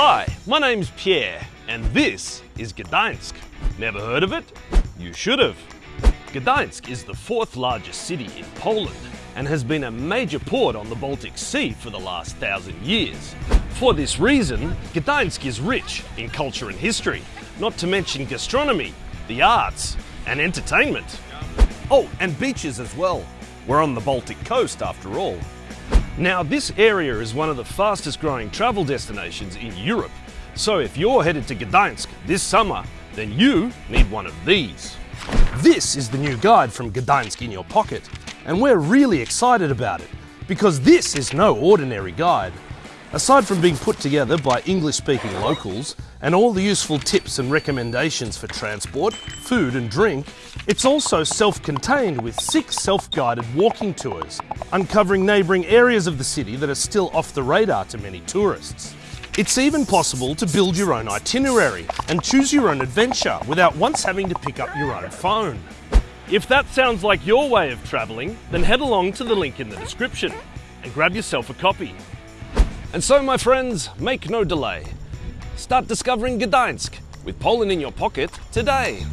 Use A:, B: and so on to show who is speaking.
A: Hi, my name's Pierre, and this is Gdańsk. Never heard of it? You should have. Gdańsk is the fourth largest city in Poland and has been a major port on the Baltic Sea for the last thousand years. For this reason, Gdańsk is rich in culture and history, not to mention gastronomy, the arts, and entertainment. Oh, and beaches as well. We're on the Baltic coast after all. Now, this area is one of the fastest growing travel destinations in Europe. So if you're headed to Gdańsk this summer, then you need one of these. This is the new guide from Gdańsk in your pocket, and we're really excited about it because this is no ordinary guide. Aside from being put together by English speaking locals and all the useful tips and recommendations for transport, food, and drink, it's also self contained with six self guided walking tours, uncovering neighbouring areas of the city that are still off the radar to many tourists. It's even possible to build your own itinerary and choose your own adventure without once having to pick up your own phone. If that sounds like your way of travelling, then head along to the link in the description and grab yourself a copy. And so, my friends, make no delay. Start discovering Gdańsk with Poland in your pocket today.